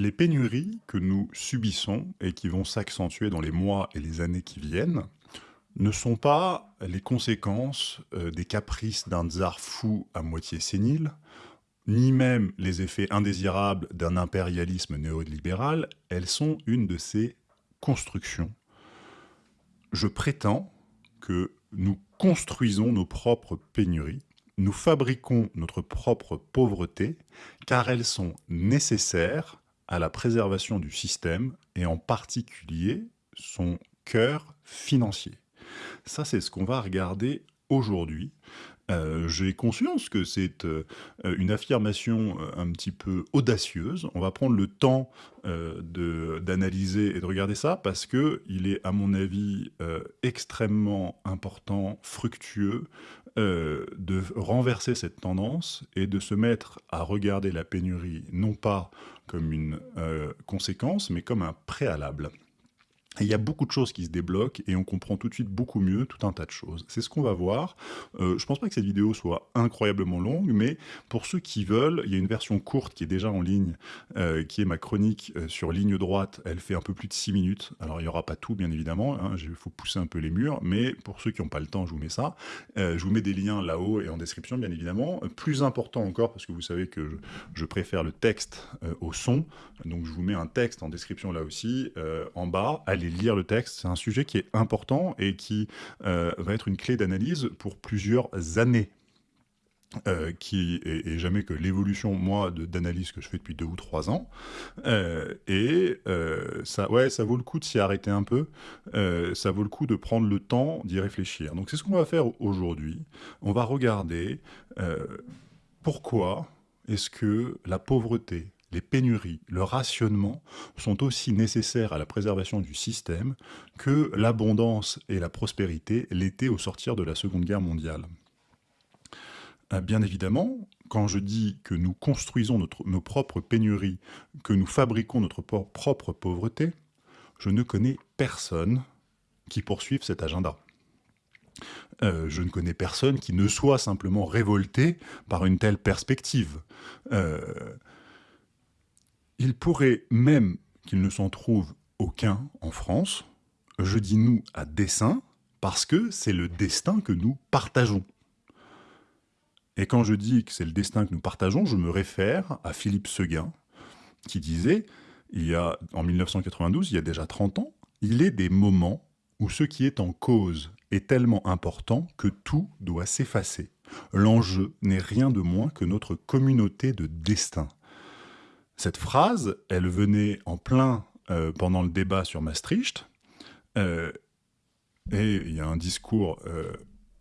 Les pénuries que nous subissons et qui vont s'accentuer dans les mois et les années qui viennent ne sont pas les conséquences euh, des caprices d'un tsar fou à moitié sénile, ni même les effets indésirables d'un impérialisme néolibéral, elles sont une de ces constructions. Je prétends que nous construisons nos propres pénuries, nous fabriquons notre propre pauvreté, car elles sont nécessaires à la préservation du système et en particulier son cœur financier. Ça, c'est ce qu'on va regarder aujourd'hui. Euh, j'ai conscience que c'est euh, une affirmation euh, un petit peu audacieuse. On va prendre le temps d'analyser et de regarder ça parce que il est, à mon avis, extrêmement important, fructueux, de renverser cette tendance et de se mettre à regarder la pénurie non pas comme une conséquence, mais comme un préalable il y a beaucoup de choses qui se débloquent et on comprend tout de suite beaucoup mieux tout un tas de choses. C'est ce qu'on va voir. Euh, je pense pas que cette vidéo soit incroyablement longue, mais pour ceux qui veulent, il y a une version courte qui est déjà en ligne, euh, qui est ma chronique euh, sur ligne droite. Elle fait un peu plus de 6 minutes. Alors il n'y aura pas tout, bien évidemment. Hein, il faut pousser un peu les murs, mais pour ceux qui n'ont pas le temps, je vous mets ça. Euh, je vous mets des liens là-haut et en description, bien évidemment. Plus important encore, parce que vous savez que je préfère le texte au son, donc je vous mets un texte en description là aussi, en bas. Allez lire le texte. C'est un sujet qui est important et qui euh, va être une clé d'analyse pour plusieurs années. Euh, qui est, jamais que l'évolution, moi, d'analyse que je fais depuis deux ou trois ans. Euh, et ça, ouais, ça vaut le coup de s'y arrêter un peu. ça vaut le coup de prendre le temps d'y réfléchir. Donc c'est ce qu'on va faire aujourd'hui. On va regarder pourquoi est-ce que la pauvreté, les pénuries, le rationnement sont aussi nécessaires à la préservation du système que l'abondance et la prospérité l'étaient au sortir de la Seconde Guerre mondiale. Euh, bien évidemment, quand je dis que nous construisons nos propres pénuries, que nous fabriquons notre propre pauvreté, je ne connais personne qui poursuive cet agenda. Euh, je ne connais personne qui ne soit simplement révolté par une telle perspective. Euh, il pourrait même qu'il ne s'en trouve aucun en France, je dis nous à dessein, parce que c'est le destin que nous partageons. Et quand je dis que c'est le destin que nous partageons, je me réfère à Philippe Seguin, qui disait, il y a, en 1992, il y a déjà 30 ans, il est des moments où ce qui est en cause est tellement important que tout doit s'effacer. L'enjeu n'est rien de moins que notre communauté de destin. Cette phrase, elle venait en plein euh, pendant le débat sur Maastricht, euh, et il y a un discours euh,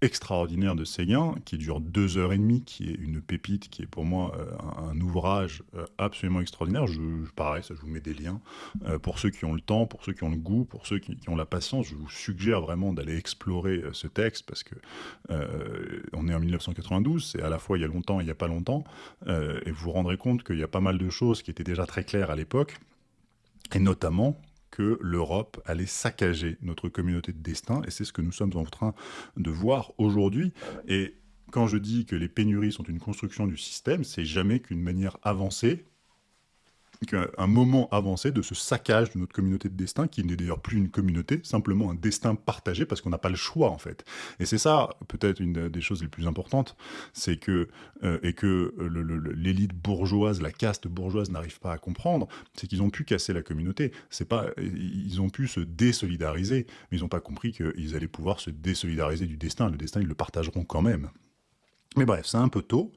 extraordinaire de Séguin, qui dure deux heures et demie, qui est une pépite, qui est pour moi euh, un, ouvrage euh, absolument extraordinaire. Je, pareil, ça, je vous mets des liens. Euh, pour ceux qui ont le temps, pour ceux qui ont le goût, pour ceux qui, ont la patience, je vous suggère vraiment d'aller explorer ce texte, parce que on est en 1992, c'est à la fois il y a longtemps et il n'y a pas longtemps, et vous vous rendrez compte qu'il y a pas mal de choses qui étaient déjà très claires à l'époque, et notamment l'Europe allait saccager notre communauté de destin, et c'est ce que nous sommes en train de voir aujourd'hui. Et quand je dis que les pénuries sont une construction du système, c'est jamais qu'une manière avancée un moment avancé de ce saccage de notre communauté de destin, qui n'est d'ailleurs plus une communauté, simplement un destin partagé, parce qu'on n'a pas le choix, en fait. Et c'est ça, peut-être, une des choses les plus importantes, c'est que, euh, et que l'élite bourgeoise, la caste bourgeoise n'arrive pas à comprendre, c'est qu'ils ont pu casser la communauté. C'est pas, ils ont pu se désolidariser, mais ils n'ont pas compris qu'ils allaient pouvoir se désolidariser du destin. Le destin, ils le partageront quand même. Mais bref, c'est un peu tôt.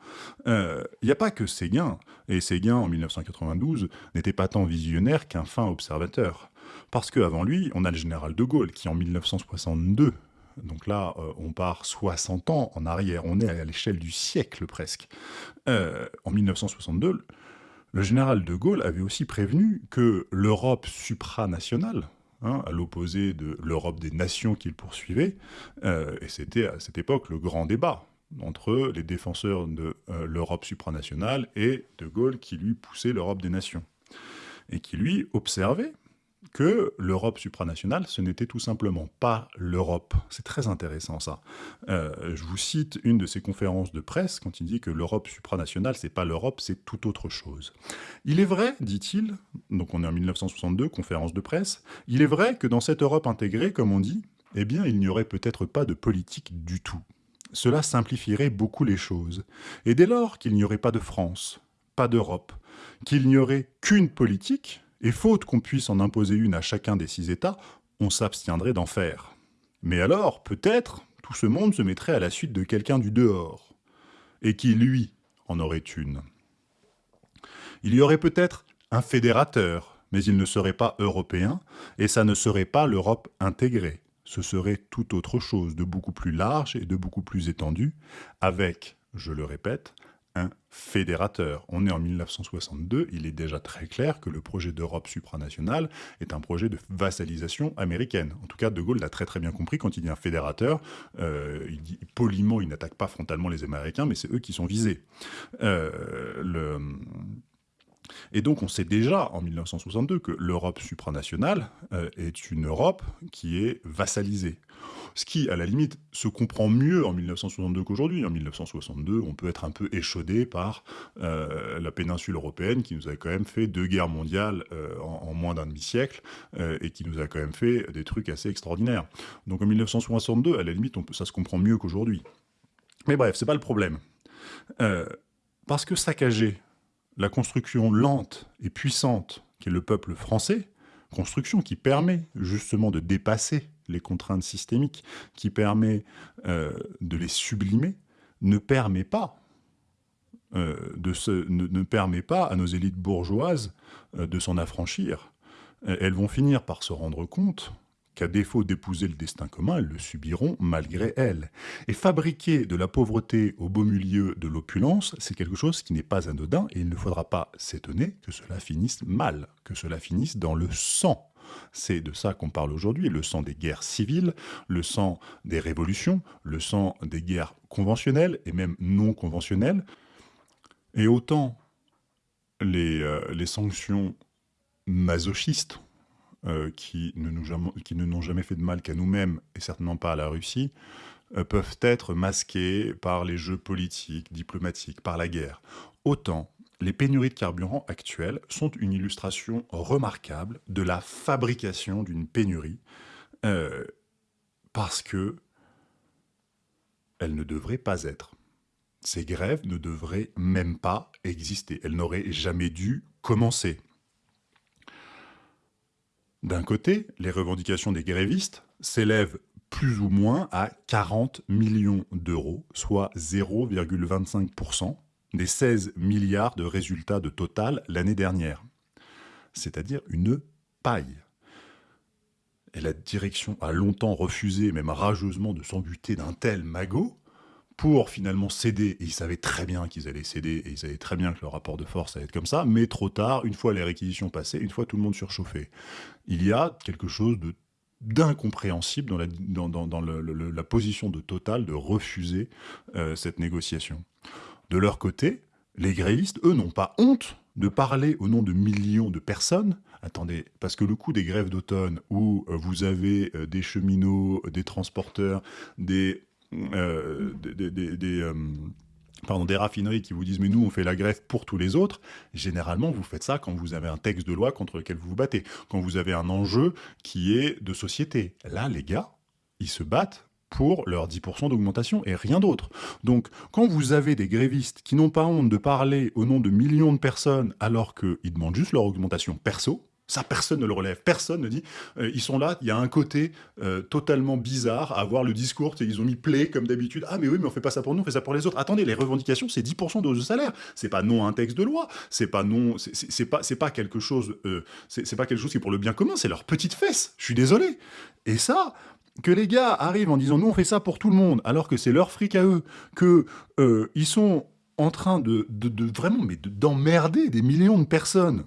Il euh, n'y a pas que Séguin, et Séguin, en 1992, n'était pas tant visionnaire qu'un fin observateur. Parce qu'avant lui, on a le général de Gaulle, qui en 1962, donc là, euh, on part 60 ans en arrière, on est à l'échelle du siècle presque. Euh, en 1962, le général de Gaulle avait aussi prévenu que l'Europe supranationale, hein, à l'opposé de l'Europe des nations qu'il poursuivait, et c'était à cette époque le grand débat, entre les défenseurs de euh, l'Europe supranationale et De Gaulle qui lui poussait l'Europe des nations. Et qui lui observait que l'Europe supranationale, ce n'était tout simplement pas l'Europe. C'est très intéressant ça. Euh, je vous cite une de ses conférences de presse quand il dit que l'Europe supranationale, c'est pas l'Europe, c'est tout autre chose. Il est vrai, dit-il, donc on est en 1962, conférence de presse, il est vrai que dans cette Europe intégrée, comme on dit, eh bien il n'y aurait peut-être pas de politique du tout. Cela simplifierait beaucoup les choses. Et dès lors qu'il n'y aurait pas de France, pas d'Europe, qu'il n'y aurait qu'une politique, et faute qu'on puisse en imposer une à chacun des six États, on s'abstiendrait d'en faire. Mais alors, peut-être, tout ce monde se mettrait à la suite de quelqu'un du dehors, et qui, lui, en aurait une. Il y aurait peut-être un fédérateur, mais il ne serait pas européen, et ça ne serait pas l'Europe intégrée. Ce serait tout autre chose, de beaucoup plus large et de beaucoup plus étendu, avec, je le répète, un fédérateur. On est en 1962, il est déjà très clair que le projet d'Europe supranationale est un projet de vassalisation américaine. En tout cas, De Gaulle l'a très très bien compris quand il dit un fédérateur. Euh, il dit poliment, il n'attaque pas frontalement les Américains, mais c'est eux qui sont visés. Euh. Et donc on sait déjà en 1962 que l'Europe supranationale euh, est une Europe qui est vassalisée. Ce qui, à la limite, se comprend mieux en 1962 qu'aujourd'hui. En 1962, on peut être un peu échaudé par euh, la péninsule européenne qui nous a quand même fait deux guerres mondiales euh, en, moins d'un demi-siècle et qui nous a quand même fait des trucs assez extraordinaires. Donc en 1962, à la limite, ça se comprend mieux qu'aujourd'hui. Mais bref, c'est pas le problème. parce que saccager la construction lente et puissante qu'est le peuple français, construction qui permet justement de dépasser les contraintes systémiques, qui permet euh, de les sublimer, ne permet pas euh, ne, permet pas à nos élites bourgeoises euh, de s'en affranchir. Elles vont finir par se rendre compte qu'à défaut d'épouser le destin commun, elles le subiront malgré elles. Et fabriquer de la pauvreté au beau milieu de l'opulence, c'est quelque chose qui n'est pas anodin, et il ne faudra pas s'étonner que cela finisse mal, que cela finisse dans le sang. C'est de ça qu'on parle aujourd'hui, le sang des guerres civiles, le sang des révolutions, le sang des guerres conventionnelles et même non conventionnelles. Et autant les, euh, les sanctions masochistes, euh, qui ne n'ont jamais, fait de mal qu'à nous-mêmes, et certainement pas à la Russie, euh, peuvent être masqués par les jeux politiques, diplomatiques, par la guerre. Autant les pénuries de carburant actuelles sont une illustration remarquable de la fabrication d'une pénurie, euh, parce que elles ne devraient pas être. Ces grèves ne devraient même pas exister. Elles n'auraient jamais dû commencer. D'un côté, les revendications des grévistes s'élèvent plus ou moins à 40 millions d'euros, soit 0,25% des 16 milliards de résultats de total l'année dernière. C'est-à-dire une paille. Et la direction a longtemps refusé, même rageusement, de s'embuter d'un tel magot, pour finalement céder, et ils savaient très bien qu'ils allaient céder, et ils savaient très bien que le rapport de force allait être comme ça, mais trop tard, une fois les réquisitions passées, une fois tout le monde surchauffé. Il y a quelque chose d'incompréhensible dans, la, dans, la, position de Total de refuser euh, cette négociation. De leur côté, les grévistes, eux, n'ont pas honte de parler au nom de millions de personnes. Attendez, parce que le coup des grèves d'automne, où euh, vous avez euh, des cheminots, des transporteurs, des euh, des, euh, pardon, des raffineries qui vous disent « mais nous, on fait la grève pour tous les autres », généralement, vous faites ça quand vous avez un texte de loi contre lequel vous vous battez, quand vous avez un enjeu qui est de société. Là, les gars, ils se battent pour leur 10% d'augmentation et rien d'autre. Donc, quand vous avez des grévistes qui n'ont pas honte de parler au nom de millions de personnes alors qu'ils demandent juste leur augmentation perso, ça, personne ne le relève. Personne ne dit. Euh, ils sont là, il y a un côté euh, totalement bizarre à voir le discours. Ils ont mis play comme d'habitude. Ah, mais oui, mais on fait pas ça pour nous, on fait ça pour les autres. Attendez, les revendications, c'est 10% de de salaire. C'est pas non un texte de loi. C'est pas non. C'est pas, pas quelque chose. Euh, c'est pas quelque chose qui est pour le bien commun. C'est leur petite fesse. Je suis désolé. Et ça, que les gars arrivent en disant nous on fait ça pour tout le monde, alors que c'est leur fric à eux, que ils sont en train de, de, de vraiment mais d'emmerder des millions de personnes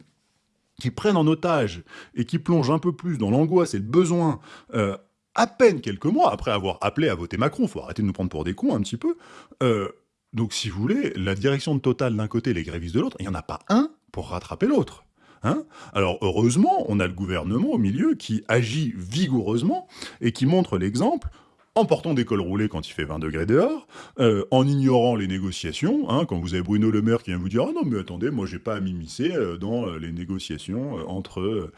qui prennent en otage et qui plongent un peu plus dans l'angoisse et le besoin, euh, à peine quelques mois après avoir appelé à voter Macron, faut arrêter de nous prendre pour des cons un petit peu, euh, donc si vous voulez, la direction de Total d'un côté, les grévistes de l'autre, il n'y en a pas un pour rattraper l'autre. Hein Alors heureusement, on a le gouvernement au milieu qui agit vigoureusement et qui montre l'exemple en portant des cols roulés quand il fait 20 degrés dehors, euh, en ignorant les négociations, hein, quand vous avez Bruno Le Maire qui vient vous dire « Ah non, mais attendez, moi j'ai pas à m'immiscer euh, dans euh, les négociations entre,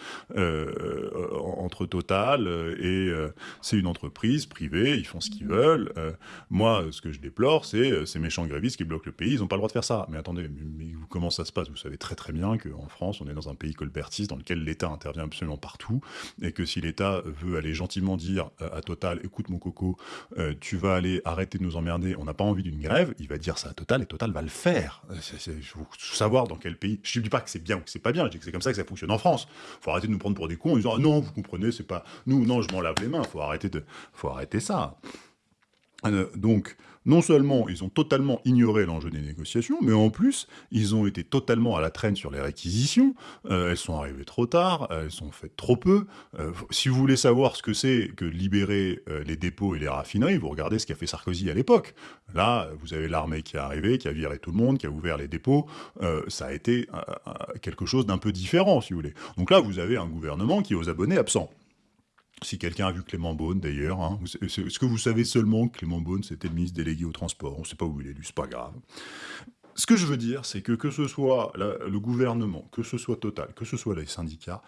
entre Total et c'est une entreprise privée, ils font ce qu'ils veulent. moi, ce que je déplore, c'est ces méchants grévistes qui bloquent le pays, ils n'ont pas le droit de faire ça. Mais attendez, mais, comment ça se passe? Vous savez très très bien qu'en France, on est dans un pays colbertiste dans lequel l'État intervient absolument partout, et que si l'État veut aller gentiment dire à Total « Écoute mon coco, euh, tu vas aller arrêter de nous emmerder, on n'a pas envie d'une grève, il va dire ça à Total et Total va le faire. Il faut savoir dans quel pays. Je ne dis pas que c'est bien ou que c'est pas bien, je dis que c'est comme ça que ça fonctionne en France. Il faut arrêter de nous prendre pour des cons en disant ah non, vous comprenez, c'est pas nous, non, je m'en lave les mains. Il faut arrêter de, faut arrêter ça. Euh, donc, non seulement ils ont totalement ignoré l'enjeu des négociations, mais en plus, ils ont été totalement à la traîne sur les réquisitions. Euh, elles sont arrivées trop tard, elles sont faites trop peu. Euh, si vous voulez savoir ce que c'est que libérer les dépôts et les raffineries, vous regardez ce qu'a fait Sarkozy à l'époque. Là, vous avez l'armée qui est arrivée, qui a viré tout le monde, qui a ouvert les dépôts. ça a été quelque chose d'un peu différent, si vous voulez. Donc là, vous avez un gouvernement qui est aux abonnés absents. Si quelqu'un a vu Clément Beaune, d'ailleurs, hein, est-ce que vous savez seulement Clément Beaune, c'était le ministre délégué au transport On ne sait pas où il est élu, c'est pas grave. Ce que je veux dire, c'est que que ce soit le gouvernement, que ce soit Total, que ce soit les syndicats,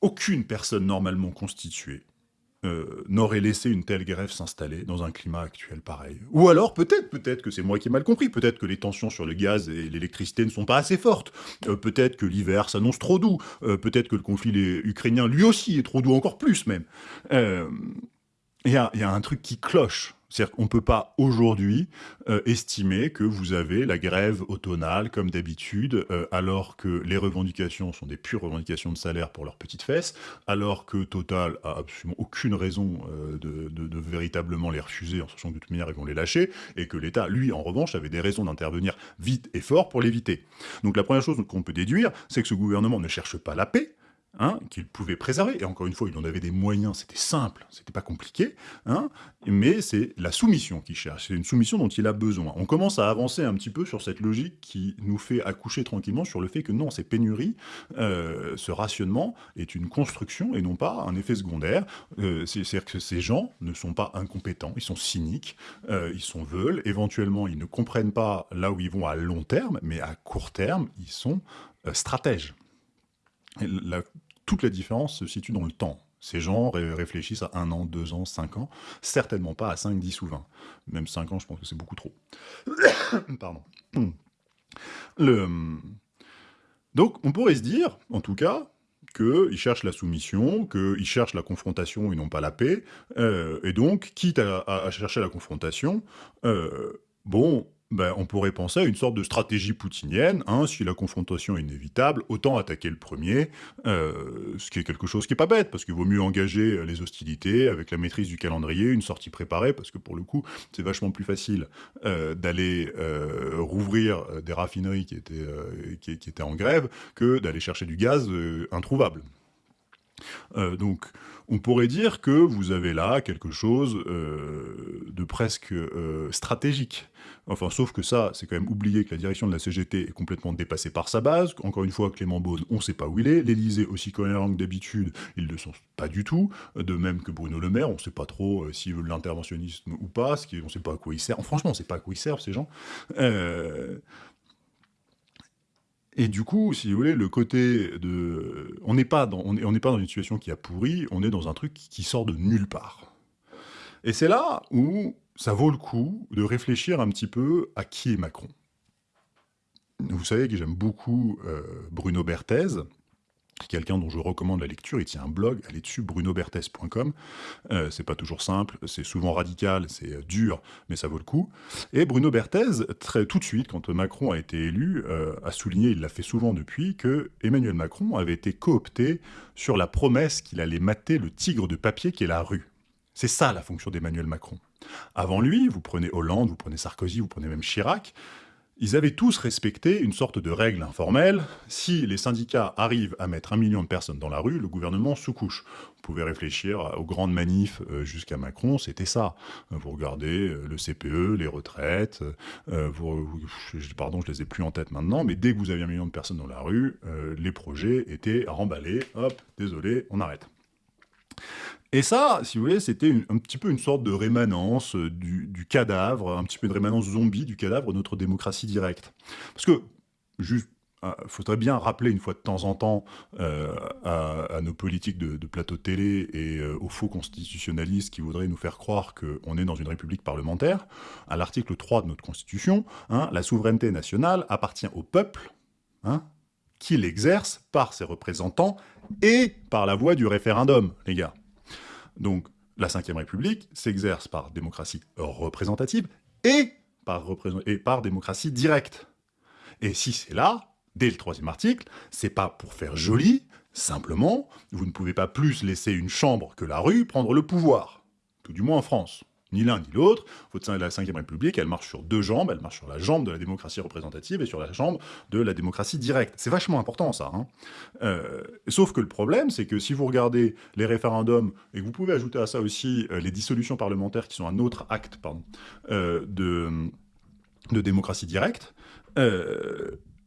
aucune personne normalement constituée euh, n'aurait laissé une telle grève s'installer dans un climat actuel pareil. Ou alors, peut-être, peut-être que c'est moi qui ai mal compris, peut-être que les tensions sur le gaz et l'électricité ne sont pas assez fortes, euh, peut-être que l'hiver s'annonce trop doux, euh, peut-être que le conflit ukrainien, lui aussi, est trop doux, encore plus même. Il y a un truc qui cloche c'est-à-dire qu'on ne peut pas aujourd'hui euh, estimer que vous avez la grève automnale comme d'habitude, euh, alors que les revendications sont des pures revendications de salaire pour leurs petites fesses, alors que Total a absolument aucune raison euh, de, véritablement les refuser en sachant que de toute manière ils vont les lâcher, et que l'État, lui, en revanche, avait des raisons d'intervenir vite et fort pour l'éviter. Donc la première chose qu'on peut déduire, c'est que ce gouvernement ne cherche pas la paix, Hein, qu'il pouvait préserver. Et encore une fois, il en avait des moyens, c'était simple, c'était pas compliqué, hein, mais c'est la soumission qu'il cherche, c'est une soumission dont il a besoin. On commence à avancer un petit peu sur cette logique qui nous fait accoucher tranquillement sur le fait que non, ces pénuries, euh, ce rationnement est une construction et non pas un effet secondaire. Euh, c'est-à-dire que ces gens ne sont pas incompétents, ils sont cyniques, euh, ils sont veulent, éventuellement ils ne comprennent pas là où ils vont à long terme, mais à court terme, ils sont stratèges toute la différence se situe dans le temps. Ces gens réfléchissent à un an, deux ans, cinq ans, certainement pas à 5, 10 ou 20. Même 5 ans, je pense que c'est beaucoup trop. Pardon. Le... Donc, on pourrait se dire, en tout cas, qu'ils cherchent la soumission, qu'ils cherchent la confrontation et non pas la paix, euh, et donc, quitte à, chercher la confrontation, euh, bon, ben, on pourrait penser à une sorte de stratégie poutinienne, hein, si la confrontation est inévitable, autant attaquer le premier, euh, ce qui est quelque chose qui n'est pas bête, parce qu'il vaut mieux engager euh, les hostilités avec la maîtrise du calendrier, une sortie préparée, parce que pour le coup, c'est vachement plus facile euh, d'aller rouvrir des raffineries qui étaient, qui, qui étaient en grève que d'aller chercher du gaz introuvable. donc, on pourrait dire que vous avez là quelque chose de presque stratégique. Enfin, sauf que ça, c'est quand même oublier que la direction de la CGT est complètement dépassée par sa base. Encore une fois, Clément Beaune, on ne sait pas où il est. L'Élysée, aussi cohérent que d'habitude, ils ne le sont pas du tout. De même que Bruno Le Maire, on ne sait pas trop euh, s'il veut l'interventionnisme ou pas, on ne sait pas à quoi il sert. Franchement, on ne sait pas à quoi ils servent, ces gens. Et du coup, si vous voulez, le côté de... On n'est pas, dans... on pas dans une situation qui a pourri, on est dans un truc qui sort de nulle part. Et c'est là où ça vaut le coup de réfléchir un petit peu à qui est Macron. Vous savez que j'aime beaucoup euh, Bruno Berthez, quelqu'un dont je recommande la lecture, il tient un blog, allez dessus, brunoberthez.com, euh, c'est pas toujours simple, c'est souvent radical, c'est euh, dur, mais ça vaut le coup. Et Bruno Berthez, tout de suite, quand Macron a été élu, a souligné, il l'a fait souvent depuis, que Emmanuel Macron avait été coopté sur la promesse qu'il allait mater le tigre de papier qui est la rue. C'est ça la fonction d'Emmanuel Macron. Avant lui, vous prenez Hollande, vous prenez Sarkozy, vous prenez même Chirac, ils avaient tous respecté une sorte de règle informelle. Si les syndicats arrivent à mettre un million de personnes dans la rue, le gouvernement se couche. Vous pouvez réfléchir aux grandes manifs euh, jusqu'à Macron, c'était ça. Vous regardez euh, le CPE, les retraites, euh, vous, pardon, je les ai plus en tête maintenant, mais dès que vous aviez un million de personnes dans la rue, les projets étaient remballés, hop, désolé, on arrête. Et ça, si vous voulez, c'était un petit peu une sorte de rémanence euh, du, cadavre, un petit peu une rémanence zombie du cadavre de notre démocratie directe. Parce que, juste, euh, faudrait bien rappeler une fois de temps en temps euh, à, nos politiques de, plateau télé et aux faux constitutionnalistes qui voudraient nous faire croire qu'on est dans une république parlementaire, à l'article 3 de notre constitution, hein, la souveraineté nationale appartient au peuple, hein, qui l'exerce par ses représentants et par la voie du référendum, les gars. Donc, la Ve République s'exerce par démocratie représentative et par, et par démocratie directe. Et si c'est là, dès le troisième article, c'est pas pour faire joli, simplement, vous ne pouvez pas plus laisser une chambre que la rue prendre le pouvoir, tout du moins en France ni l'un ni l'autre. La Ve République, elle marche sur deux jambes, elle marche sur la jambe de la démocratie représentative et sur la jambe de la démocratie directe. C'est vachement important, ça. Hein. Euh, sauf que le problème, c'est que si vous regardez les référendums, et que vous pouvez ajouter à ça aussi euh, les dissolutions parlementaires, qui sont un autre acte euh, de démocratie directe,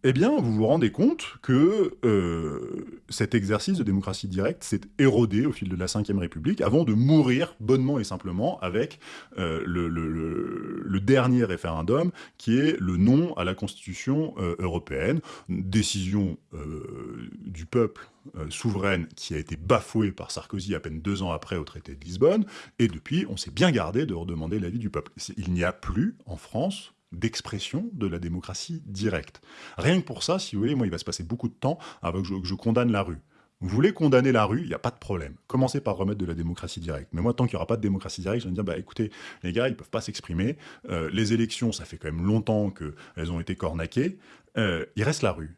eh bien, vous vous rendez compte que euh, cet exercice de démocratie directe s'est érodé au fil de la Ve République avant de mourir bonnement et simplement avec euh, le, dernier référendum qui est le non à la Constitution euh, européenne, décision du peuple souveraine qui a été bafouée par Sarkozy à peine deux ans après au traité de Lisbonne, et depuis, on s'est bien gardé de redemander l'avis du peuple. Il n'y a plus en France d'expression de la démocratie directe. Rien que pour ça, si vous voulez, moi, il va se passer beaucoup de temps avant que je, condamne la rue. Vous voulez condamner la rue, il n'y a pas de problème. Commencez par remettre de la démocratie directe. Mais moi, tant qu'il n'y aura pas de démocratie directe, je vais dire, bah écoutez, les gars, ils ne peuvent pas s'exprimer. Euh, les élections, ça fait quand même longtemps qu'elles ont été cornaquées. Euh, il reste la rue.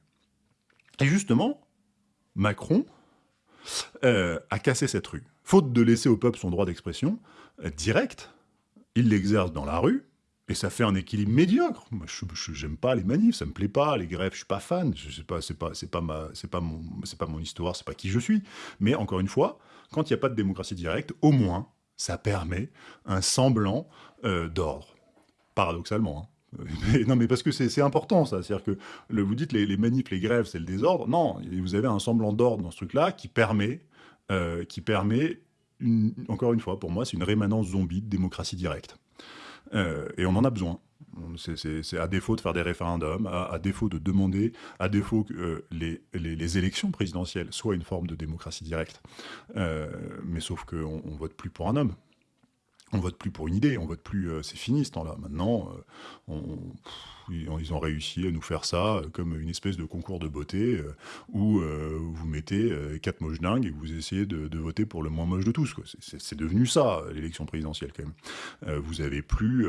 Et justement, Macron euh, a cassé cette rue. Faute de laisser au peuple son droit d'expression direct, il l'exerce dans la rue, et ça fait un équilibre médiocre. Moi, je j'aime pas les manifs, ça me plaît pas, les grèves, je suis pas fan. Je sais pas, pas, pas pas mon, c'est pas mon histoire, pas qui je suis. Mais encore une fois, quand il n'y a pas de démocratie directe, au moins, ça permet un semblant euh, d'ordre. Paradoxalement. Hein. non, mais parce que c'est important, ça. C'est-à-dire que vous dites les, les manifs, les grèves, c'est le désordre. Non, vous avez un semblant d'ordre dans ce truc-là qui permet, euh, qui permet, encore une fois, pour moi, c'est une rémanence zombie de démocratie directe. Euh, et on en a besoin. C'est à défaut de faire des référendums, à, défaut de demander, à défaut que euh, les, les, élections présidentielles soient une forme de démocratie directe. Euh, mais sauf qu'on ne vote plus pour un homme. On vote plus pour une idée, on vote plus, c'est fini ce temps-là. Maintenant, on, ils ont réussi à nous faire ça euh, comme une espèce de concours de beauté euh, où euh, vous mettez quatre moches dingues et vous essayez de, voter pour le moins moche de tous. C'est devenu ça, l'élection présidentielle, quand même. vous avez plus,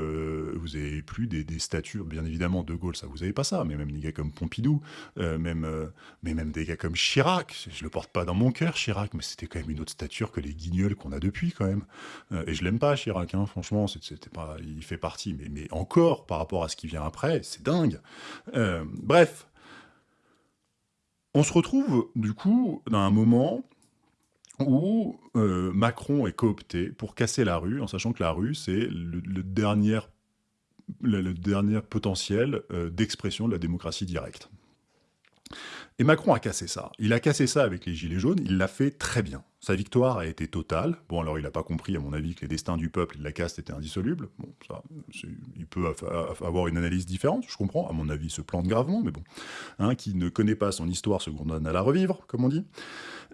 vous avez plus des, statures, bien évidemment, De Gaulle, ça, vous avez pas ça, mais même des gars comme Pompidou, même, mais même des gars comme Chirac, je le porte pas dans mon cœur, Chirac, mais c'était quand même une autre stature que les guignols qu'on a depuis, quand même. et je l'aime pas, Chirac, hein, franchement, c'était pas, il fait partie, mais encore, par rapport à ce qui vient après, c'est dingue. Euh, bref, on se retrouve du coup dans un moment où euh, Macron est coopté pour casser la rue, en sachant que la rue, c'est le, dernier, potentiel euh, d'expression de la démocratie directe. Et Macron a cassé ça. Il a cassé ça avec les Gilets jaunes, il l'a fait très bien. Sa victoire a été totale. Bon, alors il n'a pas compris, à mon avis, que les destins du peuple et de la caste étaient indissolubles. Bon, ça, il peut avoir une analyse différente, je comprends. À mon avis, il se plante gravement, mais bon. Qui ne connaît pas son histoire se condamne à la revivre, comme on dit.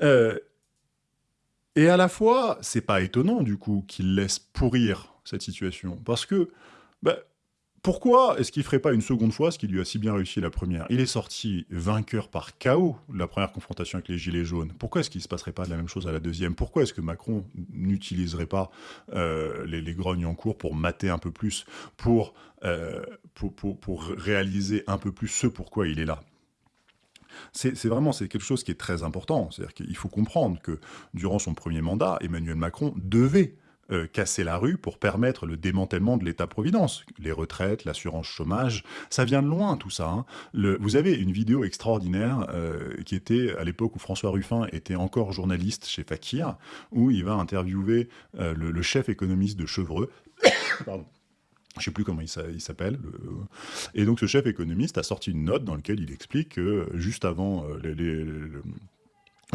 Euh, et à la fois, c'est pas étonnant, du coup, qu'il laisse pourrir cette situation. Parce que, bah, pourquoi est-ce qu'il ferait pas une seconde fois ce qui lui a si bien réussi la première? Il est sorti vainqueur par chaos la première confrontation avec les Gilets jaunes. Pourquoi est-ce qu'il ne se passerait pas de la même chose à la deuxième? Pourquoi est-ce que Macron n'utiliserait pas euh, les, grognes en cours pour mater un peu plus, euh, pour, pour, réaliser un peu plus ce pourquoi il est là? C'est vraiment quelque chose qui est très important. C'est-à-dire qu'il faut comprendre que durant son premier mandat, Emmanuel Macron devait euh, casser la rue pour permettre le démantèlement de l'État-providence. Les retraites, l'assurance chômage, ça vient de loin tout ça. Hein. Vous avez une vidéo extraordinaire euh, qui était à l'époque où François Ruffin était encore journaliste chez Fakir, où il va interviewer euh, le, chef économiste de Chevreux. Pardon je sais plus comment il s'appelle. Et donc ce chef économiste a sorti une note dans laquelle il explique que juste avant les,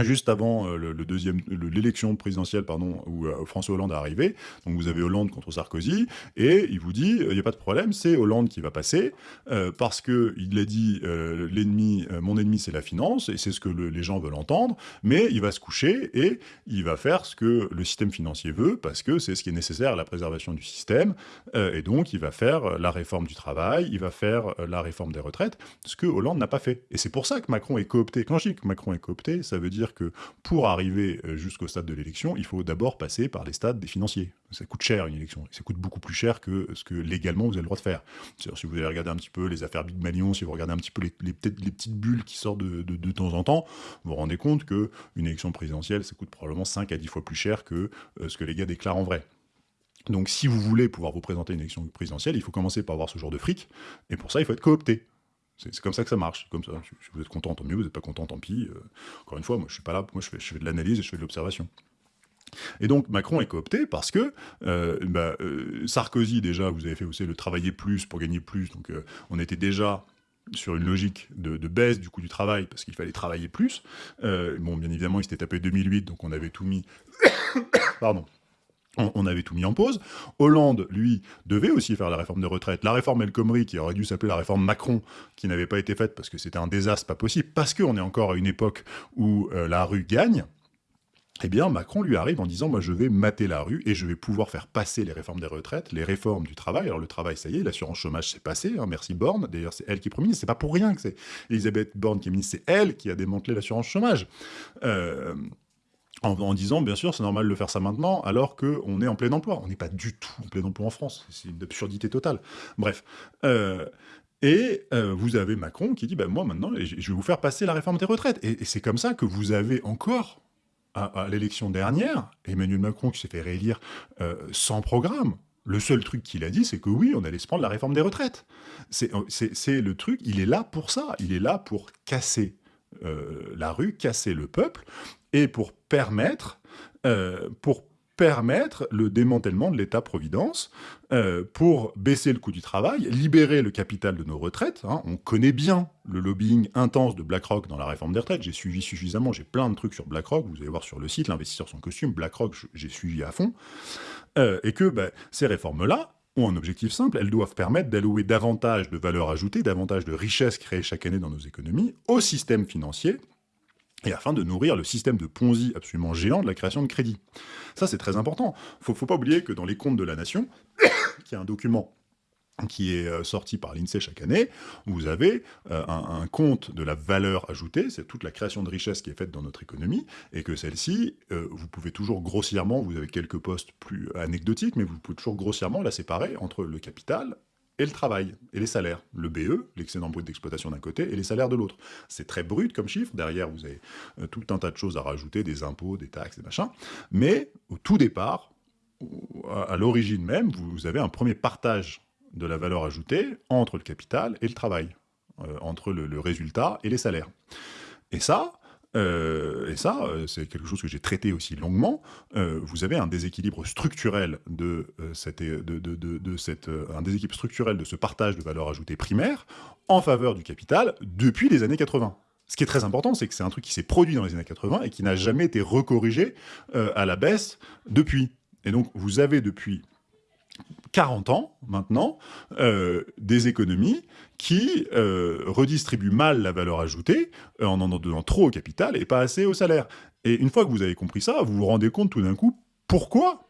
juste avant euh, le, deuxième, l'élection présidentielle, pardon, où euh, François Hollande est arrivé. Donc vous avez Hollande contre Sarkozy, et il vous dit, il n'y a pas de problème, c'est Hollande qui va passer, euh, parce que il a dit, l'ennemi, mon ennemi c'est la finance, et c'est ce que les gens veulent entendre, mais il va se coucher et il va faire ce que le système financier veut, parce que c'est ce qui est nécessaire à la préservation du système, et donc il va faire la réforme du travail, il va faire la réforme des retraites, ce que Hollande n'a pas fait. Et c'est pour ça que Macron est coopté. Quand je dis que Macron est coopté, ça veut dire que pour arriver euh, jusqu'au stade de l'élection, il faut d'abord passer par les stades des financiers. Ça coûte cher une élection, ça coûte beaucoup plus cher que ce que légalement vous avez le droit de faire. Si vous avez regardé un petit peu les affaires Big Malion, si vous regardez un petit peu les, les, les petites bulles qui sortent de, temps en temps, vous vous rendez compte qu'une élection présidentielle, ça coûte probablement 5 à 10 fois plus cher que euh, ce que les gars déclarent en vrai. Donc si vous voulez pouvoir vous présenter une élection présidentielle, il faut commencer par avoir ce genre de fric, et pour ça, il faut être coopté. C'est comme ça que ça marche, comme ça. Si vous êtes content, tant mieux, vous n'êtes pas content, tant pis. Euh, encore une fois, moi je suis pas là, moi je fais, de l'analyse et je fais de l'observation. Et donc Macron est coopté parce que euh, bah, euh, Sarkozy déjà, vous avez fait aussi le travailler plus pour gagner plus, donc on était déjà sur une logique de, de, baisse du coût du travail parce qu'il fallait travailler plus. bon, bien évidemment, il s'était tapé 2008, donc on avait tout mis... Pardon on, avait tout mis en pause. Hollande, lui, devait aussi faire la réforme de retraite. La réforme El Khomri, qui aurait dû s'appeler la réforme Macron, qui n'avait pas été faite parce que c'était un désastre pas possible, parce qu'on est encore à une époque où euh, la rue gagne, eh bien, Macron lui arrive en disant, moi, je vais mater la rue et je vais pouvoir faire passer les réformes des retraites, les réformes du travail. Alors, le travail, ça y est, l'assurance chômage, c'est passé, hein, merci Borne. D'ailleurs, c'est elle qui est première c'est pas pour rien que c'est Elisabeth Borne qui est ministre, c'est elle qui a démantelé l'assurance chômage. Euh, en, disant, bien sûr, c'est normal de faire ça maintenant, alors qu'on est en plein emploi. On n'est pas du tout en plein emploi en France. C'est une absurdité totale. Bref. Euh, et euh, vous avez Macron qui dit, ben, moi maintenant, je vais vous faire passer la réforme des retraites. Et, c'est comme ça que vous avez encore, à, l'élection dernière, Emmanuel Macron qui s'est fait réélire euh, sans programme. Le seul truc qu'il a dit, c'est que oui, on allait se prendre la réforme des retraites. C'est le truc, il est là pour ça. Il est là pour casser la rue, casser le peuple, et pour permettre, euh, pour permettre le démantèlement de l'État-providence, euh, pour baisser le coût du travail, libérer le capital de nos retraites. Hein. On connaît bien le lobbying intense de BlackRock dans la réforme des retraites. J'ai suivi suffisamment, j'ai plein de trucs sur BlackRock. Vous allez voir sur le site, l'investisseur sans costume, BlackRock, j'ai suivi à fond. Euh, et que bah, ces réformes-là, ont un objectif simple, elles doivent permettre d'allouer davantage de valeur ajoutée, davantage de richesses créées chaque année dans nos économies au système financier, et afin de nourrir le système de Ponzi absolument géant de la création de crédit. Ça, c'est très important. Il ne faut pas oublier que dans les comptes de la nation, qui est un document qui est euh, sorti par l'INSEE chaque année, vous avez euh, un, compte de la valeur ajoutée, c'est toute la création de richesse qui est faite dans notre économie, et que celle-ci, euh, vous pouvez toujours grossièrement, vous avez quelques postes plus anecdotiques, mais vous pouvez toujours grossièrement la séparer entre le capital et le travail, et les salaires. Le BE, l'excédent brut d'exploitation d'un côté, et les salaires de l'autre. C'est très brut comme chiffre, derrière vous avez euh, tout un tas de choses à rajouter, des impôts, des taxes, des machins, mais au tout départ, à l'origine même, vous avez un premier partage de la valeur ajoutée entre le capital et le travail, euh, entre le résultat et les salaires. Et ça, euh, et ça, euh, c'est quelque chose que j'ai traité aussi longuement. Euh, vous avez un déséquilibre structurel de, cette, de, cette, un déséquilibre structurel de ce partage de valeur ajoutée primaire en faveur du capital depuis les années 80. Ce qui est très important, c'est que c'est un truc qui s'est produit dans les années 80 et qui n'a jamais été recorrigé à la baisse depuis. Et donc, vous avez depuis 40 ans maintenant, euh, des économies qui euh, redistribuent mal la valeur ajoutée euh, en en donnant trop au capital et pas assez au salaire. Et une fois que vous avez compris ça, vous vous rendez compte tout d'un coup pourquoi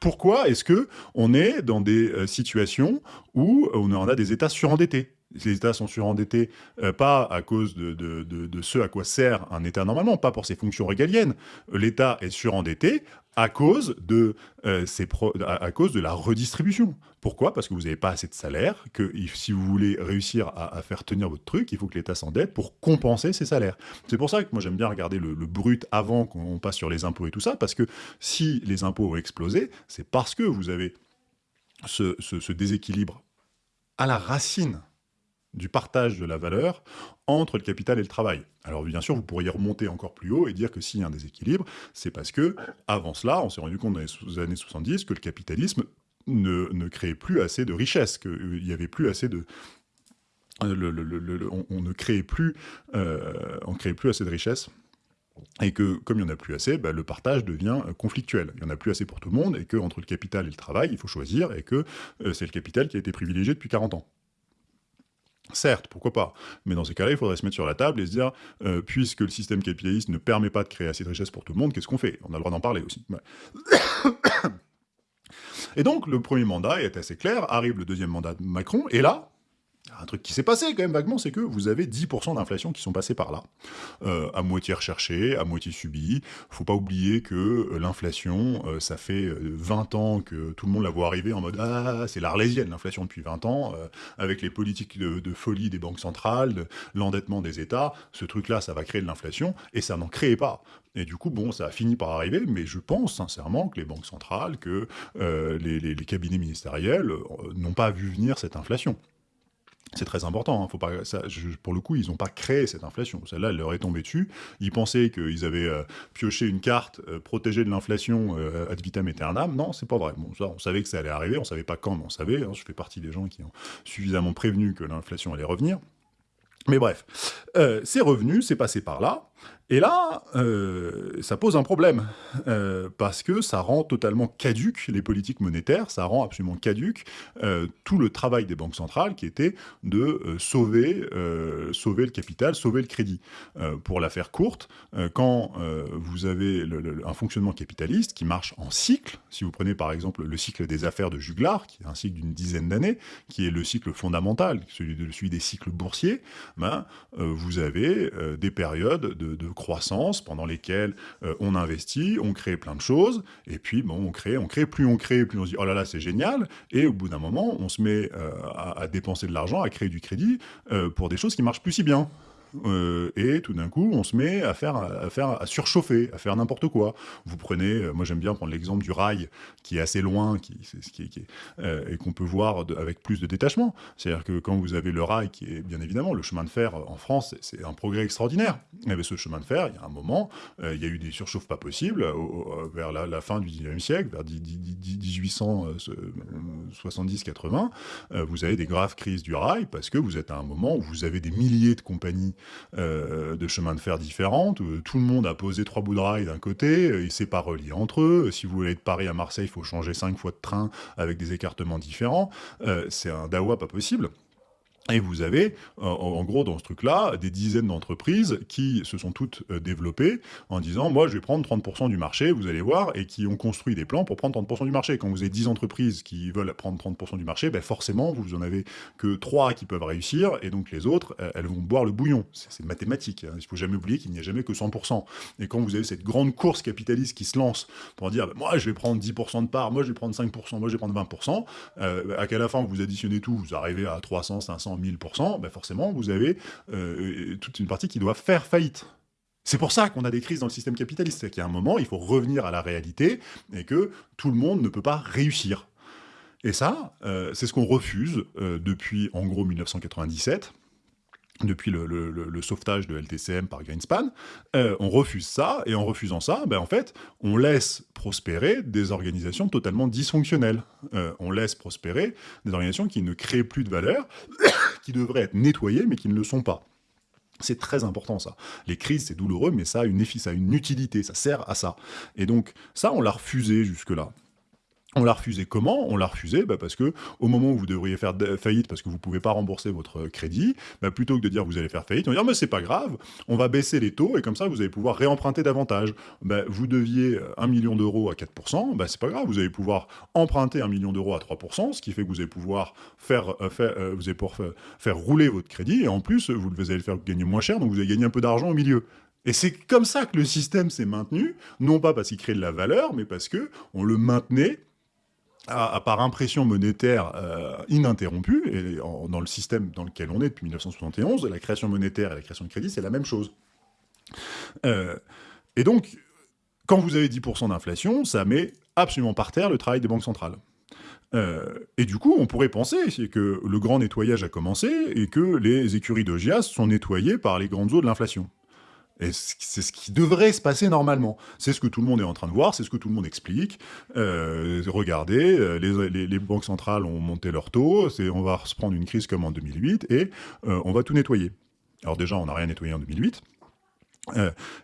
pourquoi est-ce que on est dans des situations où on a des États surendettés? Les États sont surendettés, pas à cause de, ce à quoi sert un État normalement, pas pour ses fonctions régaliennes. L'État est surendetté à cause de, euh, ces à, cause de la redistribution. Pourquoi? Parce que vous n'avez pas assez de salaire, que si vous voulez réussir à, faire tenir votre truc, il faut que l'État s'endette pour compenser ces salaires. C'est pour ça que moi j'aime bien regarder le, brut avant qu'on passe sur les impôts et tout ça, parce que si les impôts ont explosé, c'est parce que vous avez ce déséquilibre à la racine du partage de la valeur entre le capital et le travail. Alors bien sûr, vous pourriez remonter encore plus haut et dire que s'il y a un déséquilibre, c'est parce que, avant cela, on s'est rendu compte dans les années 70 que le capitalisme ne, ne créait plus assez de richesses, qu'il n'y avait plus assez de... Euh, on, ne créait plus, euh, créait plus assez de richesses et que, comme il n'y en a plus assez, bah, le partage devient euh, conflictuel. Il n'y en a plus assez pour tout le monde, et que entre le capital et le travail, il faut choisir, et que c'est le capital qui a été privilégié depuis 40 ans. Certes, pourquoi pas, mais dans ces cas-là, il faudrait se mettre sur la table et se dire, euh, puisque le système capitaliste ne permet pas de créer assez de richesse pour tout le monde, qu'est-ce qu'on fait? On a le droit d'en parler aussi. et donc, le premier mandat est assez clair, arrive le deuxième mandat de Macron, et là, un truc qui s'est passé quand même vaguement, c'est que vous avez 10% d'inflation qui sont passés par là, euh, à moitié recherché, à moitié subi. Faut pas oublier que euh, l'inflation, euh, ça fait 20 ans que tout le monde la voit arriver en mode « Ah, c'est l'arlésienne, l'inflation depuis 20 ans, avec les politiques de, folie des banques centrales, l'endettement des États, ce truc-là, ça va créer de l'inflation, et ça n'en créait pas. Et du coup, bon, ça a fini par arriver, mais je pense sincèrement que les banques centrales, que les, cabinets ministériels n'ont pas vu venir cette inflation. C'est très important, hein. Faut pas, pour le coup, ils n'ont pas créé cette inflation. Celle-là, elle leur est tombée dessus. Ils pensaient qu'ils avaient euh, pioché une carte euh, protégée de l'inflation euh, ad vitam aeternam. Non, c'est pas vrai. On savait que ça allait arriver, on savait pas quand, mais on savait. Hein. je fais partie des gens qui ont suffisamment prévenu que l'inflation allait revenir. Mais bref, c'est revenu, c'est passé par là. Et là, euh, ça pose un problème, euh, parce que ça rend totalement caduque les politiques monétaires, ça rend absolument caduque euh, tout le travail des banques centrales qui était de sauver, sauver le capital, sauver le crédit. pour la faire courte, quand vous avez un fonctionnement capitaliste qui marche en cycle, si vous prenez par exemple le cycle des affaires de Juglar, qui est un cycle d'une dizaine d'années, qui est le cycle fondamental, celui, de, celui des cycles boursiers, ben, vous avez des périodes de, de croissance pendant lesquelles euh, on investit, on crée plein de choses, et puis bon, on crée, on crée, plus on crée, plus on se dit « oh là là, c'est génial », et au bout d'un moment, on se met euh, à, dépenser de l'argent, à créer du crédit euh, pour des choses qui marchent plus si bien. Euh, et tout d'un coup, on se met à faire, à faire, à surchauffer, à faire n'importe quoi. Vous prenez, euh, moi j'aime bien prendre l'exemple du rail, qui est assez loin, qui, euh, et qu'on peut voir avec plus de détachement. C'est-à-dire que quand vous avez le rail, qui est bien évidemment le chemin de fer en France, c'est un progrès extraordinaire. Mais ce chemin de fer, il y a un moment, il y a eu des surchauffes pas possibles vers la, fin du 19e siècle, vers 1870-80. vous avez des graves crises du rail parce que vous êtes à un moment où vous avez des milliers de compagnies euh, de chemins de fer différentes, tout le monde a posé trois bouts de rail d'un côté, euh, il ne s'est pas relié entre eux, si vous voulez être de Paris à Marseille, il faut changer cinq fois de train avec des écartements différents, euh, c'est un dawa pas possible. Et vous avez, en gros, dans ce truc-là, des dizaines d'entreprises qui se sont toutes euh, développées en disant « moi, je vais prendre 30% du marché, vous allez voir », et qui ont construit des plans pour prendre 30% du marché. Quand vous avez 10 entreprises qui veulent prendre 30% du marché, ben forcément, vous en avez que 3 qui peuvent réussir, et donc les autres, euh, elles vont boire le bouillon. C'est mathématique, hein. il ne faut jamais oublier qu'il n'y a jamais que 100%. Et quand vous avez cette grande course capitaliste qui se lance pour dire ben, moi, je vais prendre 10% de part, moi, je vais prendre 5%, moi, je vais prendre 20%, euh, à la fin, vous additionnez tout, vous arrivez à 300, 500, 1000%, ben forcément, vous avez euh, toute une partie qui doit faire faillite. C'est pour ça qu'on a des crises dans le système capitaliste, c'est a un moment, il faut revenir à la réalité, et que tout le monde ne peut pas réussir. Et ça, euh, c'est ce qu'on refuse euh, depuis, en gros, 1997, depuis le, sauvetage de LTCM par Greenspan, on refuse ça, et en refusant ça, ben en fait, on laisse prospérer des organisations totalement dysfonctionnelles. on laisse prospérer des organisations qui ne créent plus de valeur, qui devraient être nettoyés, mais qui ne le sont pas. C'est très important ça. Les crises, c'est douloureux, mais ça a, une, ça a une utilité, ça sert à ça. Et donc, ça, on l'a refusé jusque-là. On l'a refusé comment? On l'a refusé bah, parce que au moment où vous devriez faire faillite parce que vous ne pouvez pas rembourser votre crédit, bah, plutôt que de dire vous allez faire faillite, on va dire mais c'est pas grave, on va baisser les taux et comme ça vous allez pouvoir réemprunter davantage. Bah, vous deviez 1 million d'euros à 4%, bah, c'est pas grave, vous allez pouvoir emprunter 1 million d'euros à 3%, ce qui fait que vous allez pouvoir faire, euh, euh, rouler votre crédit et en plus vous allez le faire gagner moins cher, donc vous allez gagner un peu d'argent au milieu. Et c'est comme ça que le système s'est maintenu, non pas parce qu'il crée de la valeur, mais parce que on le maintenait à, par impression monétaire euh, ininterrompue, et dans le système dans lequel on est depuis 1971, la création monétaire et la création de crédit, c'est la même chose. Euh, et donc, quand vous avez 10% d'inflation, ça met absolument par terre le travail des banques centrales. Euh, et du coup, on pourrait penser que le grand nettoyage a commencé et que les écuries de GIAS sont nettoyées par les grandes eaux de l'inflation. Et c'est ce qui devrait se passer normalement. C'est ce que tout le monde est en train de voir, c'est ce que tout le monde explique. Euh, regardez, euh, les, banques centrales ont monté leur taux, on va se prendre une crise comme en 2008, et euh, on va tout nettoyer. Alors déjà, on n'a rien nettoyé en 2008,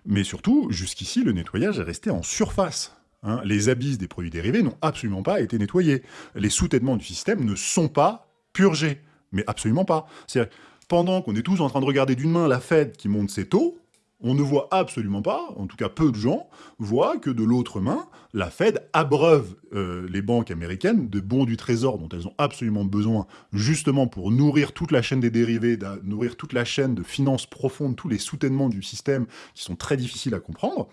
mais surtout, jusqu'ici, le nettoyage est resté en surface. Hein. Les abysses des produits dérivés n'ont absolument pas été nettoyés. Les sous-têtements du système ne sont pas purgés, mais absolument pas. C'est pendant qu'on est tous en train de regarder d'une main la Fed qui monte ses taux, on ne voit absolument pas, en tout cas peu de gens, voient que de l'autre main, la Fed abreuve euh, les banques américaines de bons du trésor dont elles ont absolument besoin, justement pour nourrir toute la chaîne des dérivés, nourrir toute la chaîne de finances profondes, tous les soutènements du système qui sont très difficiles à comprendre,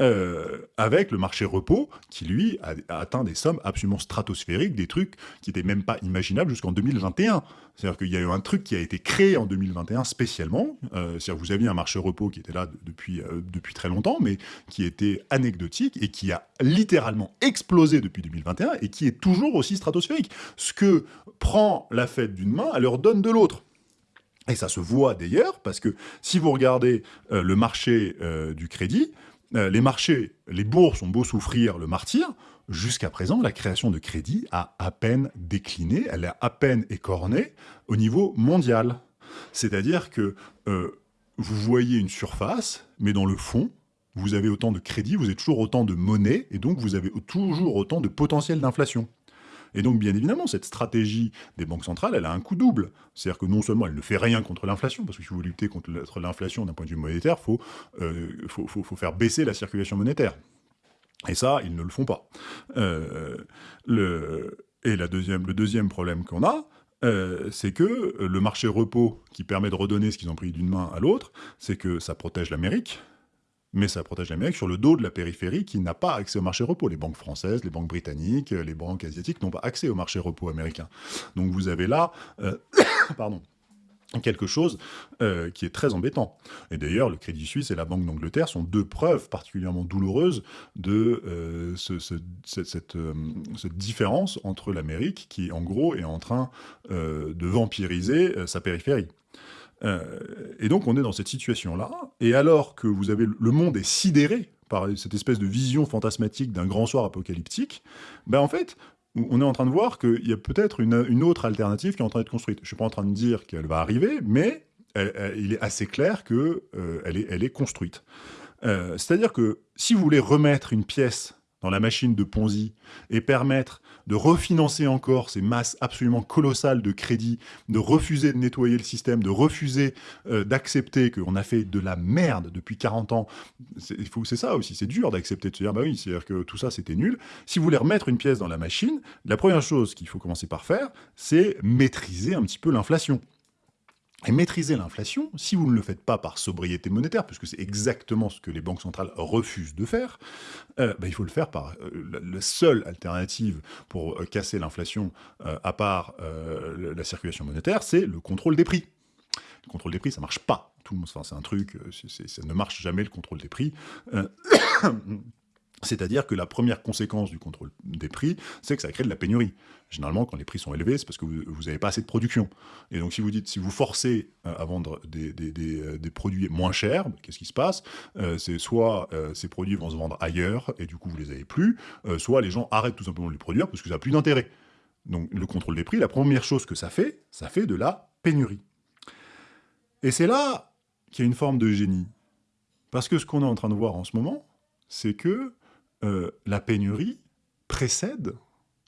euh, avec le marché repos qui, lui, a, atteint des sommes absolument stratosphériques, des trucs qui n'étaient même pas imaginables jusqu'en 2021. C'est-à-dire qu'il y a eu un truc qui a été créé en 2021 spécialement. Euh, c'est-à-dire vous aviez un marché repos qui était là depuis, depuis très longtemps, mais qui était anecdotique et qui a littéralement explosé depuis 2021 et qui est toujours aussi stratosphérique. Ce que prend la fête d'une main, elle leur donne de l'autre. Et ça se voit d'ailleurs, parce que si vous regardez euh, le marché du crédit, les marchés, les bourses ont beau souffrir le martyr, Jusqu'à présent, la création de crédit a à peine décliné, elle a à peine écorné au niveau mondial. C'est-à-dire que euh, vous voyez une surface, mais dans le fond, vous avez autant de crédit, vous avez toujours autant de monnaie, et donc vous avez toujours autant de potentiel d'inflation. Et donc, bien évidemment, cette stratégie des banques centrales, elle a un coût double. C'est-à-dire que non seulement elle ne fait rien contre l'inflation, parce que si vous voulez lutter contre l'inflation d'un point de vue monétaire, il euh, faut faire baisser la circulation monétaire. Et ça, ils ne le font pas. Euh, le, et la deuxième, le deuxième problème qu'on a, euh, c'est que le marché repos qui permet de redonner ce qu'ils ont pris d'une main à l'autre, c'est que ça protège l'Amérique, mais ça protège l'Amérique sur le dos de la périphérie qui n'a pas accès au marché repos. Les banques françaises, les banques britanniques, les banques asiatiques n'ont pas accès au marché repos américain. Donc vous avez là, euh, pardon, quelque chose euh, qui est très embêtant. Et d'ailleurs, le Crédit Suisse et la Banque d'Angleterre sont deux preuves particulièrement douloureuses de euh, cette, euh, cette, différence entre l'Amérique qui, en gros, est en train de vampiriser sa périphérie. Et donc, on est dans cette situation-là, et alors que vous avez le monde est sidéré par cette espèce de vision fantasmatique d'un grand soir apocalyptique, ben en fait, on est en train de voir qu'il y a peut-être une, autre alternative qui est en train d'être construite. Je ne suis pas en train de dire qu'elle va arriver, mais il est assez clair qu'elle euh, est, elle est construite. Euh, c'est-à-dire que si vous voulez remettre une pièce dans la machine de Ponzi et permettre de refinancer encore ces masses absolument colossales de crédits, de refuser de nettoyer le système, de refuser euh, d'accepter qu'on a fait de la merde depuis 40 ans. C'est ça aussi, c'est dur d'accepter de se dire, bah oui, c'est-à-dire que tout ça c'était nul. Si vous voulez remettre une pièce dans la machine, la première chose qu'il faut commencer par faire, c'est maîtriser un petit peu l'inflation. Et maîtriser l'inflation, si vous ne le faites pas par sobriété monétaire, puisque c'est exactement ce que les banques centrales refusent de faire, euh, bah, il faut le faire par euh, la, seule alternative pour euh, casser l'inflation, à part la circulation monétaire, c'est le contrôle des prix. Le contrôle des prix, ça marche pas. Tout enfin, c'est un truc, ça ne marche jamais le contrôle des prix. C'est-à-dire que la première conséquence du contrôle des prix, c'est que ça crée de la pénurie. Généralement, quand les prix sont élevés, c'est parce que vous n'avez pas assez de production. Et donc, si vous dites, si vous forcez euh, à vendre des, euh, des, produits moins chers, qu'est-ce qui se passe? Euh, C'est soit ces produits vont se vendre ailleurs, et du coup, vous les avez plus, soit les gens arrêtent tout simplement de les produire parce que ça n'a plus d'intérêt. Donc, le contrôle des prix, la première chose que ça fait, ça fait de la pénurie. Et c'est là qu'il y a une forme de génie. Parce que ce qu'on est en train de voir en ce moment, c'est que euh, la pénurie précède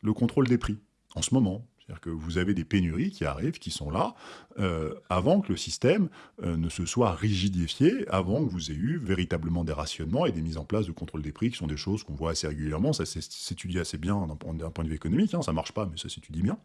le contrôle des prix, en ce moment. C'est-à-dire que vous avez des pénuries qui arrivent, qui sont là, euh, avant que le système euh, ne se soit rigidifié, avant que vous ayez eu véritablement des rationnements et des mises en place de contrôle des prix, qui sont des choses qu'on voit assez régulièrement, ça s'étudie assez bien d'un point de vue économique, hein, ça marche pas, mais ça s'étudie bien.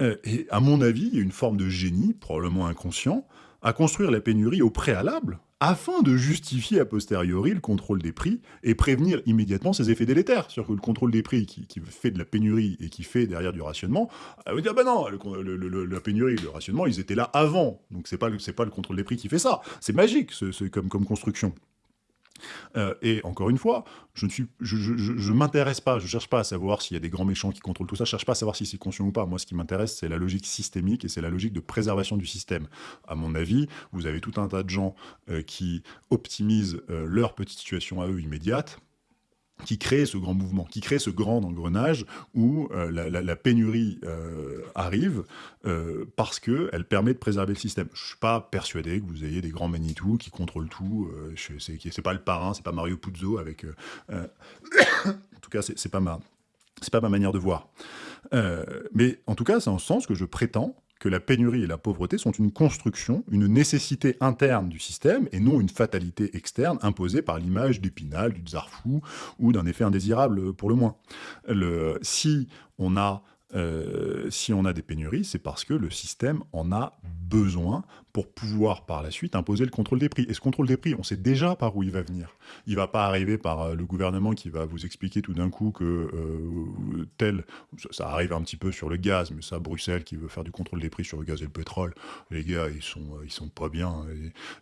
et à mon avis, il y a une forme de génie, probablement inconscient, à construire la pénurie au préalable, afin de justifier a posteriori le contrôle des prix et prévenir immédiatement ses effets délétères. C'est-à-dire que le contrôle des prix qui, fait de la pénurie et qui fait derrière du rationnement, elle veut dire, bah non, la pénurie le rationnement, ils étaient là avant. Donc c'est pas, pas le contrôle des prix qui fait ça. C'est magique, comme construction. Euh, et encore une fois, je ne suis, je, m'intéresse pas, je cherche pas à savoir s'il y a des grands méchants qui contrôlent tout ça, je cherche pas à savoir si c'est conscient ou pas. Moi, ce qui m'intéresse, c'est la logique systémique et c'est la logique de préservation du système. À mon avis, vous avez tout un tas de gens euh, qui optimisent euh, leur petite situation à eux immédiate, qui crée ce grand mouvement, qui crée ce grand engrenage où euh, la, pénurie euh, arrive euh, parce qu'elle permet de préserver le système. Je ne suis pas persuadé que vous ayez des grands Manitou qui contrôlent tout. Ce n'est pas le parrain, c'est pas Mario Puzo avec... en tout cas, c'est pas pas ma manière de voir. mais en tout cas, c'est en ce sens que je prétends que la pénurie et la pauvreté sont une construction, une nécessité interne du système, et non une fatalité externe imposée par l'image d'Épinal, du tsar fou, ou d'un effet indésirable pour le moins. Le, si on a euh, si on a des pénuries, c'est parce que le système en a besoin pour pouvoir par la suite imposer le contrôle des prix. Et ce contrôle des prix, on sait déjà par où il va venir. Il ne va pas arriver par euh, le gouvernement qui va vous expliquer tout d'un coup que euh, tel... Ça, arrive un petit peu sur le gaz, mais ça, Bruxelles qui veut faire du contrôle des prix sur le gaz et le pétrole, les gars, ils sont, ils sont pas bien.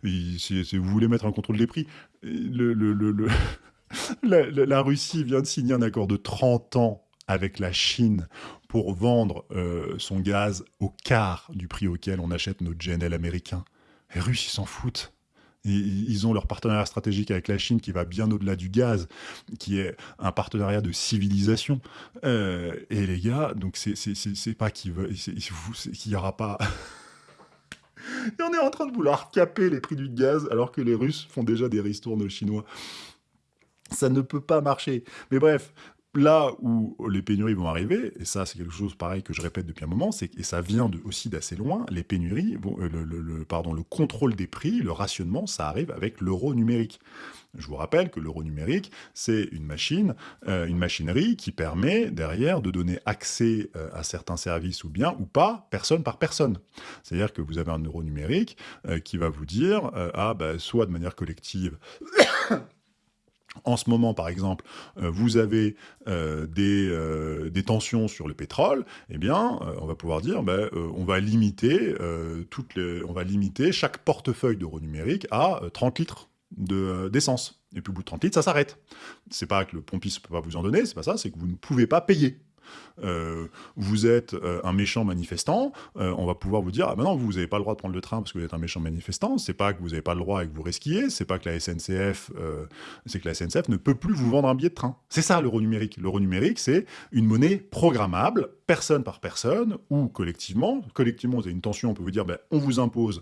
si, vous voulez mettre un contrôle des prix, la Russie vient de signer un accord de 30 ans avec la Chine pour vendre euh, son gaz au quart du prix auquel on achète notre GNL américain. Les Russes, ils s'en foutent. Ils ont leur partenariat stratégique avec la Chine qui va bien au-delà du gaz, qui est un partenariat de civilisation. Euh, et les gars, donc c'est pas qu'il n'y aura pas... et on est en train de vouloir caper les prix du gaz alors que les Russes font déjà des ristournes aux Chinois. Ça ne peut pas marcher. Mais bref, là où les pénuries vont arriver, et ça c'est quelque chose pareil que je répète depuis un moment, et ça vient aussi d'assez loin, les pénuries, euh, le, pardon, le contrôle des prix, le rationnement, ça arrive avec l'euro numérique. Je vous rappelle que l'euro numérique, c'est une machine, euh, une machinerie qui permet derrière de donner accès euh, à certains services ou biens ou pas, personne par personne. C'est-à-dire que vous avez un euro numérique qui va vous dire, ah ben, soit de manière collective, en ce moment, par exemple, euh, vous avez euh, euh, des, tensions sur le pétrole, eh bien, on va pouvoir dire, ben, on, va limiter, chaque portefeuille d'euros numériques à 30 litres d'essence. et puis au bout de 30 litres, ça s'arrête. C'est pas que le pompiste ne peut pas vous en donner, c'est pas ça, c'est que vous ne pouvez pas payer. Euh, vous êtes euh, un méchant manifestant, euh, on va pouvoir vous dire, ah ben non, vous n'avez pas le droit de prendre le train parce que vous êtes un méchant manifestant, c'est pas que vous n'avez pas le droit et que vous risquiez, c'est pas que la SNCF, c'est que la SNCF ne peut plus vous vendre un billet de train. C'est ça l'euro numérique. L'euro numérique, c'est une monnaie programmable, personne par personne, ou collectivement. Collectivement, vous avez une tension, on peut vous dire, ben, on vous impose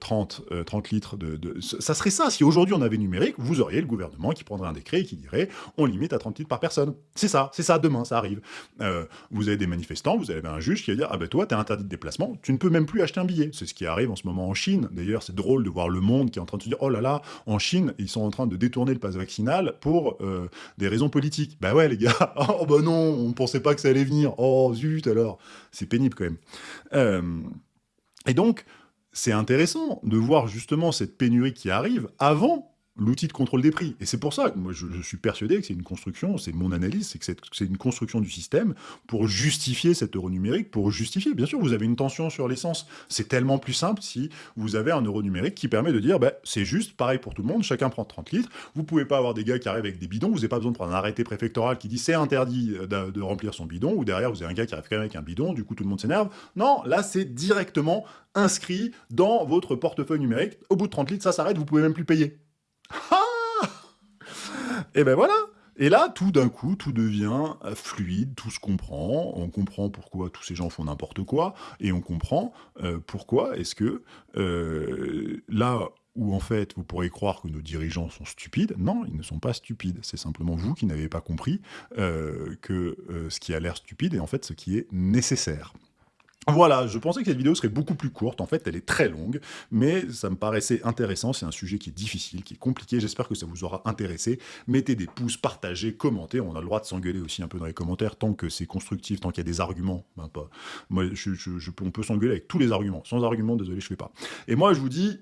30, 30 litres de, Ça serait ça, si aujourd'hui on avait numérique, vous auriez le gouvernement qui prendrait un décret et qui dirait, on limite à 30 litres par personne. C'est ça, c'est ça, demain, ça arrive. Euh, vous avez des manifestants, vous avez un juge qui va dire « Ah ben toi, t'es interdit de déplacement, tu ne peux même plus acheter un billet ». C'est ce qui arrive en ce moment en Chine. D'ailleurs, c'est drôle de voir le monde qui est en train de se dire « Oh là là, en Chine, ils sont en train de détourner le pass vaccinal pour euh, des raisons politiques ». Bah ouais, les gars, oh bah non, on ne pensait pas que ça allait venir. Oh zut alors C'est pénible quand même. Euh, et donc, c'est intéressant de voir justement cette pénurie qui arrive avant l'outil de contrôle des prix. Et c'est pour ça que moi, je, suis persuadé que c'est une construction, c'est mon analyse, c'est que c'est une construction du système pour justifier cet euro numérique, pour justifier. Bien sûr, vous avez une tension sur l'essence. C'est tellement plus simple si vous avez un euro numérique qui permet de dire, bah, c'est juste, pareil pour tout le monde, chacun prend 30 litres. Vous pouvez pas avoir des gars qui arrivent avec des bidons, vous n'avez pas besoin de prendre un arrêté préfectoral qui dit c'est interdit de, remplir son bidon, ou derrière vous avez un gars qui arrive avec un bidon, du coup tout le monde s'énerve. Non, là c'est directement inscrit dans votre portefeuille numérique. Au bout de 30 litres, ça s'arrête, vous pouvez même plus payer. Ah Et ben voilà. Et là, tout d'un coup, tout devient euh, fluide, tout se comprend, on comprend pourquoi tous ces gens font n'importe quoi, et on comprend euh, pourquoi est-ce que euh, là où en fait vous pourrez croire que nos dirigeants sont stupides, non, ils ne sont pas stupides, c'est simplement vous qui n'avez pas compris que ce qui a l'air stupide est en fait ce qui est nécessaire. Voilà, je pensais que cette vidéo serait beaucoup plus courte, en fait elle est très longue, mais ça me paraissait intéressant, c'est un sujet qui est difficile, qui est compliqué, j'espère que ça vous aura intéressé. Mettez des pouces, partagez, commentez, on a le droit de s'engueuler aussi un peu dans les commentaires, tant que c'est constructif, tant qu'il y a des arguments, ben pas. Moi, je, on peut s'engueuler avec tous les arguments, sans arguments, désolé, je fais pas. Et moi je vous dis